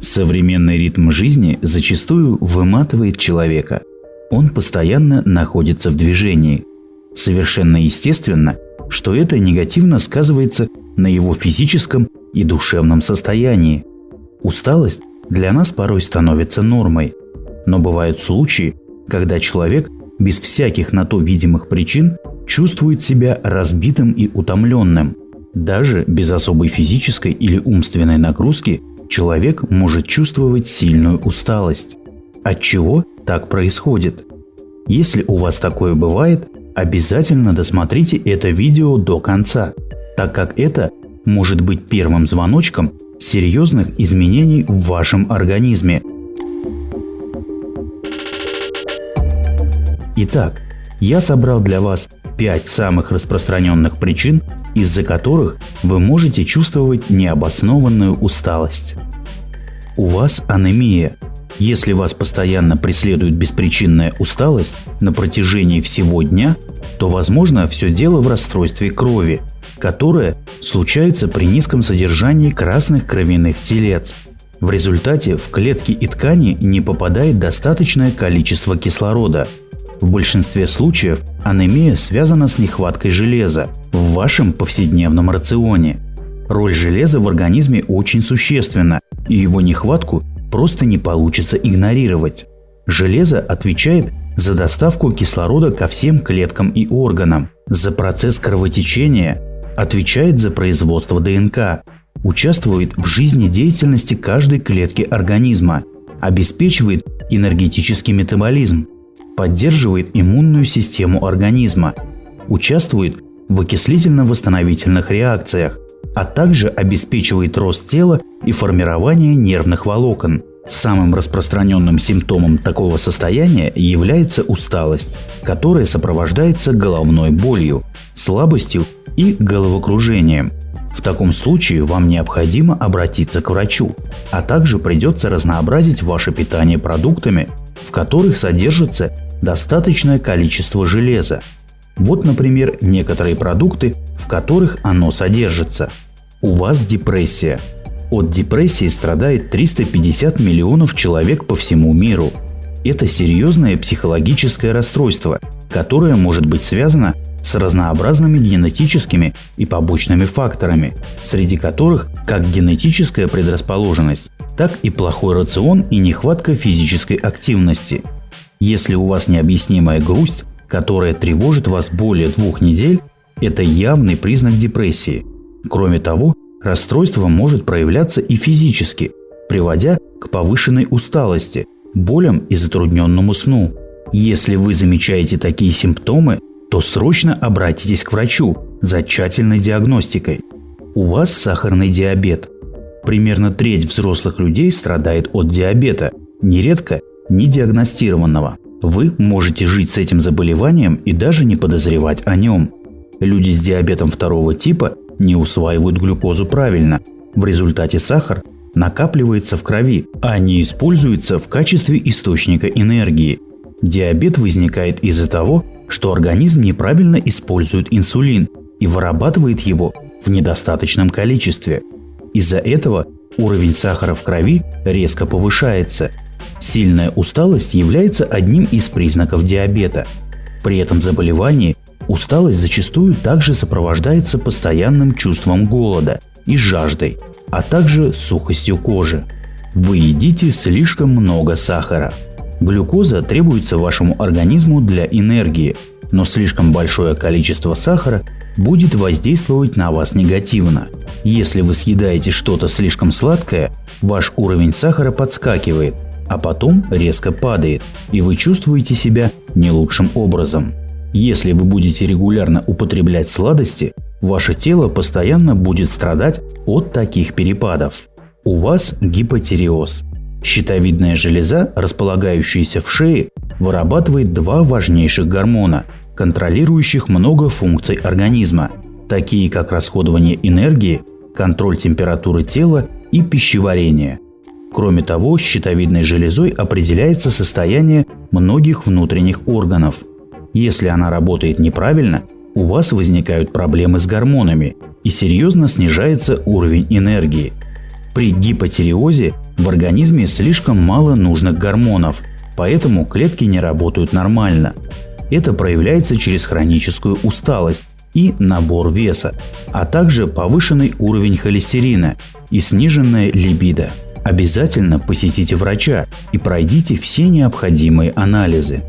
Современный ритм жизни зачастую выматывает человека. Он постоянно находится в движении. Совершенно естественно, что это негативно сказывается на его физическом и душевном состоянии. Усталость для нас порой становится нормой, но бывают случаи, когда человек без всяких на то видимых причин чувствует себя разбитым и утомленным. Даже без особой физической или умственной нагрузки человек может чувствовать сильную усталость. От чего так происходит? Если у вас такое бывает, обязательно досмотрите это видео до конца, так как это может быть первым звоночком серьезных изменений в вашем организме. Итак, я собрал для вас 5 самых распространенных причин, из-за которых вы можете чувствовать необоснованную усталость. У вас анемия. Если вас постоянно преследует беспричинная усталость на протяжении всего дня, то возможно все дело в расстройстве крови, которое случается при низком содержании красных кровяных телец. В результате в клетки и ткани не попадает достаточное количество кислорода – в большинстве случаев анемия связана с нехваткой железа в вашем повседневном рационе. Роль железа в организме очень существенна, и его нехватку просто не получится игнорировать. Железо отвечает за доставку кислорода ко всем клеткам и органам, за процесс кровотечения, отвечает за производство ДНК, участвует в жизнедеятельности каждой клетки организма, обеспечивает энергетический метаболизм, поддерживает иммунную систему организма, участвует в окислительно-восстановительных реакциях, а также обеспечивает рост тела и формирование нервных волокон. Самым распространенным симптомом такого состояния является усталость, которая сопровождается головной болью, слабостью и головокружением. В таком случае вам необходимо обратиться к врачу, а также придется разнообразить ваше питание продуктами, в которых содержится достаточное количество железа. Вот, например, некоторые продукты, в которых оно содержится. У вас депрессия. От депрессии страдает 350 миллионов человек по всему миру. Это серьезное психологическое расстройство, которое может быть связано с разнообразными генетическими и побочными факторами, среди которых как генетическая предрасположенность, так и плохой рацион и нехватка физической активности – если у вас необъяснимая грусть, которая тревожит вас более двух недель, это явный признак депрессии. Кроме того, расстройство может проявляться и физически, приводя к повышенной усталости, болям и затрудненному сну. Если вы замечаете такие симптомы, то срочно обратитесь к врачу за тщательной диагностикой. У вас сахарный диабет. Примерно треть взрослых людей страдает от диабета, нередко недиагностированного. Вы можете жить с этим заболеванием и даже не подозревать о нем. Люди с диабетом второго типа не усваивают глюкозу правильно. В результате сахар накапливается в крови, а не используется в качестве источника энергии. Диабет возникает из-за того, что организм неправильно использует инсулин и вырабатывает его в недостаточном количестве. Из-за этого уровень сахара в крови резко повышается, Сильная усталость является одним из признаков диабета. При этом заболевании усталость зачастую также сопровождается постоянным чувством голода и жаждой, а также сухостью кожи. Вы едите слишком много сахара. Глюкоза требуется вашему организму для энергии, но слишком большое количество сахара будет воздействовать на вас негативно. Если вы съедаете что-то слишком сладкое, ваш уровень сахара подскакивает, а потом резко падает, и вы чувствуете себя не лучшим образом. Если вы будете регулярно употреблять сладости, ваше тело постоянно будет страдать от таких перепадов. У вас гипотереоз. Щитовидная железа, располагающаяся в шее, вырабатывает два важнейших гормона, контролирующих много функций организма, такие как расходование энергии, контроль температуры тела и пищеварение – Кроме того, щитовидной железой определяется состояние многих внутренних органов. Если она работает неправильно, у вас возникают проблемы с гормонами и серьезно снижается уровень энергии. При гипотиреозе в организме слишком мало нужных гормонов, поэтому клетки не работают нормально. Это проявляется через хроническую усталость и набор веса, а также повышенный уровень холестерина и сниженная либидо. Обязательно посетите врача и пройдите все необходимые анализы.